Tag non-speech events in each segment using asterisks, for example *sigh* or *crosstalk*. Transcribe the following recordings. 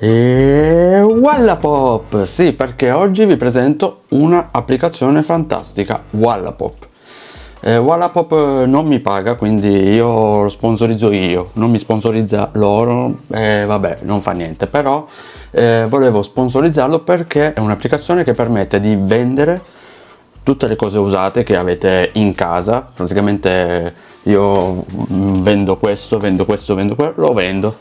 E Wallapop! Sì, perché oggi vi presento un'applicazione fantastica, Wallapop. Eh, Wallapop non mi paga, quindi io lo sponsorizzo io, non mi sponsorizza loro, eh, vabbè, non fa niente, però eh, volevo sponsorizzarlo perché è un'applicazione che permette di vendere tutte le cose usate che avete in casa, praticamente io vendo questo, vendo questo, vendo quello, lo vendo.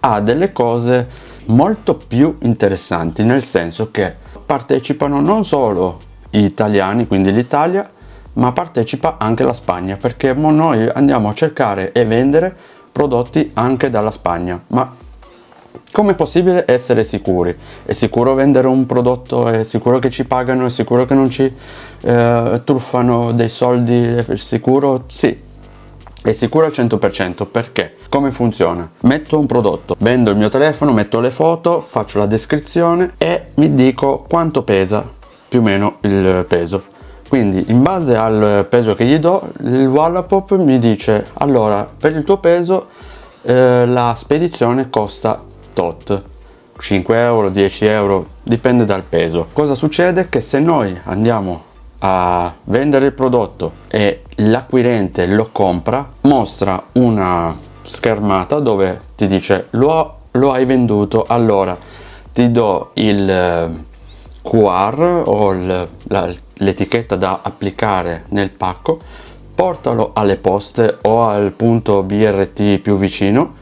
Ha delle cose molto più interessanti nel senso che partecipano non solo gli italiani quindi l'Italia ma partecipa anche la Spagna perché noi andiamo a cercare e vendere prodotti anche dalla Spagna ma come è possibile essere sicuri? È sicuro vendere un prodotto? È sicuro che ci pagano? È sicuro che non ci eh, truffano dei soldi? È sicuro? Sì, è sicuro al 100% perché? Come funziona? Metto un prodotto vendo il mio telefono metto le foto faccio la descrizione e mi dico quanto pesa più o meno il peso. Quindi in base al peso che gli do il Wallapop mi dice allora per il tuo peso eh, la spedizione costa tot. 5 euro 10 euro dipende dal peso. Cosa succede? Che se noi andiamo a vendere il prodotto e l'acquirente lo compra mostra una schermata dove ti dice lo, lo hai venduto allora ti do il eh, QR o l'etichetta da applicare nel pacco portalo alle poste o al punto BRT più vicino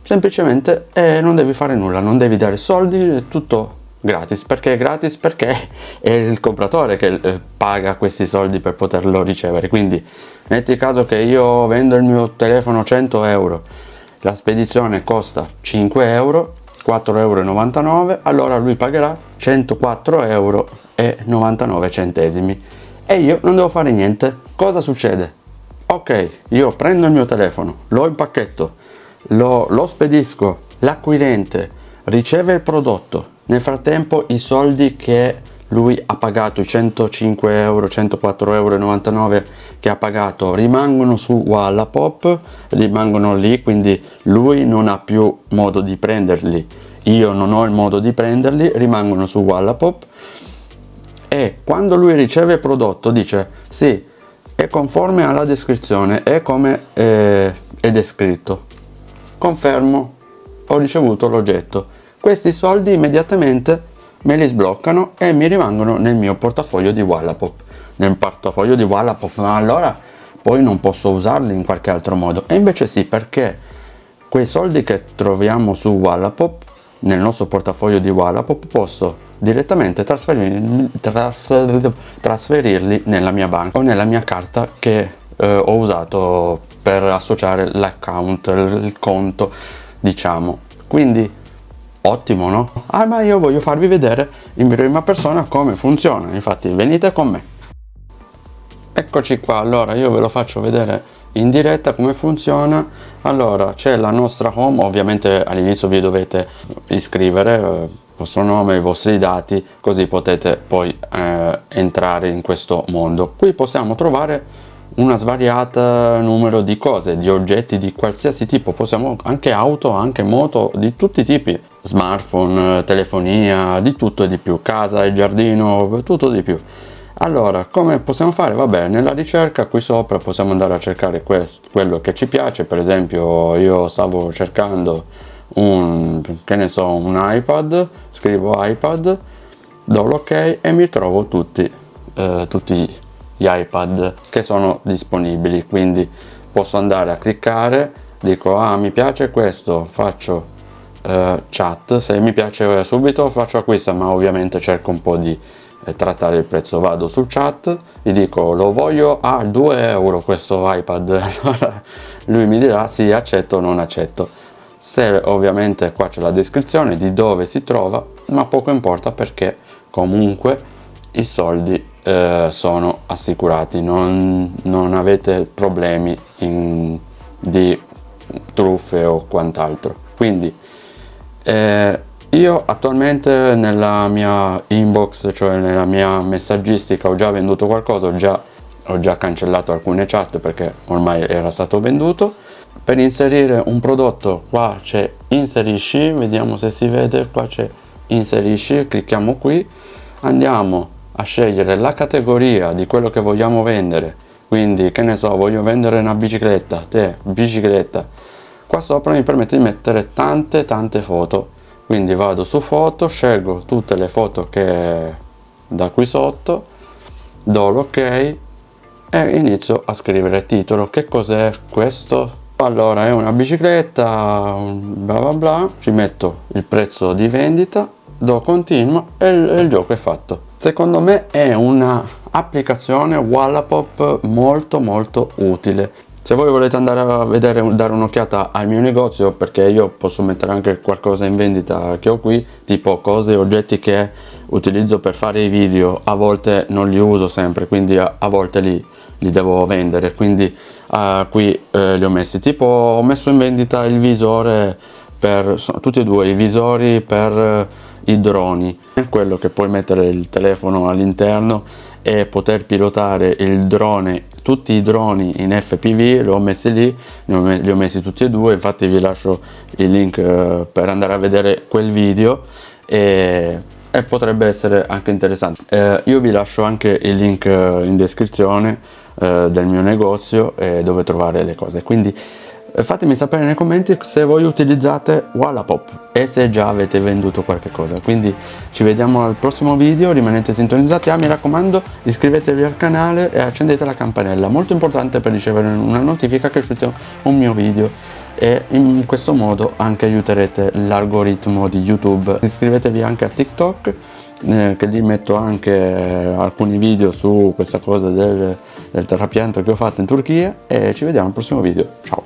semplicemente e non devi fare nulla non devi dare soldi è tutto gratis. Perché gratis? Perché è il compratore che eh, paga questi soldi per poterlo ricevere. Quindi metti caso che io vendo il mio telefono 100 euro la spedizione costa 5 euro 4,99 euro allora lui pagherà 104 euro 99 centesimi. E io non devo fare niente. Cosa succede? Ok io prendo il mio telefono lo impacchetto lo, lo spedisco l'acquirente riceve il prodotto nel frattempo i soldi che lui ha pagato i 105 euro 104 euro 99 che ha pagato rimangono su Wallapop rimangono lì quindi lui non ha più modo di prenderli. Io non ho il modo di prenderli rimangono su Wallapop. E quando lui riceve il prodotto dice sì è conforme alla descrizione è come eh, è descritto. Confermo ho ricevuto l'oggetto questi soldi immediatamente me li sbloccano e mi rimangono nel mio portafoglio di Wallapop nel portafoglio di Wallapop. Ma allora poi non posso usarli in qualche altro modo. E invece sì perché quei soldi che troviamo su Wallapop nel nostro portafoglio di Wallapop posso direttamente trasferirli, trasfer, trasferirli nella mia banca o nella mia carta che eh, ho usato per associare l'account, il conto diciamo. Quindi ottimo no? Ah ma io voglio farvi vedere in prima persona come funziona, infatti venite con me. Eccoci qua, allora io ve lo faccio vedere in diretta come funziona. Allora c'è la nostra home, ovviamente all'inizio vi dovete iscrivere, eh, il vostro nome, i vostri dati, così potete poi eh, entrare in questo mondo. Qui possiamo trovare una svariata numero di cose, di oggetti di qualsiasi tipo, possiamo anche auto, anche moto, di tutti i tipi, smartphone, telefonia, di tutto e di più, casa e giardino, tutto di più. Allora, come possiamo fare? Vabbè, nella ricerca qui sopra possiamo andare a cercare questo, quello che ci piace, per esempio io stavo cercando un, che ne so, un iPad, scrivo iPad, do l'ok e mi trovo tutti, eh, tutti gli iPad che sono disponibili quindi posso andare a cliccare dico ah mi piace questo faccio eh, chat se mi piace subito faccio acquisto ma ovviamente cerco un po' di eh, trattare il prezzo. Vado sul chat gli dico lo voglio a 2 euro questo iPad *laughs* allora lui mi dirà sì accetto o non accetto se ovviamente qua c'è la descrizione di dove si trova ma poco importa perché comunque i soldi eh, sono assicurati, non, non avete problemi in, di truffe o quant'altro. Quindi eh, io attualmente nella mia inbox, cioè nella mia messaggistica ho già venduto qualcosa, ho già, ho già cancellato alcune chat perché ormai era stato venduto. Per inserire un prodotto qua c'è inserisci vediamo se si vede qua c'è inserisci clicchiamo qui. Andiamo a scegliere la categoria di quello che vogliamo vendere. Quindi che ne so voglio vendere una bicicletta te bicicletta. Qua sopra mi permette di mettere tante tante foto. Quindi vado su foto scelgo tutte le foto che da qui sotto do l'ok e inizio a scrivere titolo. Che cos'è questo? Allora è una bicicletta bla bla bla. Ci metto il prezzo di vendita do continuo e il, il gioco è fatto secondo me è una applicazione Wallapop molto molto utile. Se voi volete andare a vedere dare un'occhiata al mio negozio perché io posso mettere anche qualcosa in vendita che ho qui tipo cose e oggetti che utilizzo per fare i video a volte non li uso sempre quindi a, a volte li, li, devo vendere. Quindi uh, qui eh, li ho messi. Tipo ho messo in vendita il visore per tutti e due i visori per i droni quello che puoi mettere il telefono all'interno e poter pilotare il drone tutti i droni in FPV li ho messi lì li ho messi tutti e due infatti vi lascio il link eh, per andare a vedere quel video e, e potrebbe essere anche interessante. Eh, io vi lascio anche il link eh, in descrizione eh, del mio negozio e dove trovare le cose. Quindi fatemi sapere nei commenti se voi utilizzate Wallapop e se già avete venduto qualche cosa. Quindi ci vediamo al prossimo video rimanete sintonizzati. Ah mi raccomando iscrivetevi al canale e accendete la campanella. Molto importante per ricevere una notifica che uscite un mio video. E in questo modo anche aiuterete l'algoritmo di youtube. Iscrivetevi anche a tiktok eh, che lì metto anche eh, alcuni video su questa cosa del, del terrapianto che ho fatto in Turchia. E ci vediamo al prossimo video. Ciao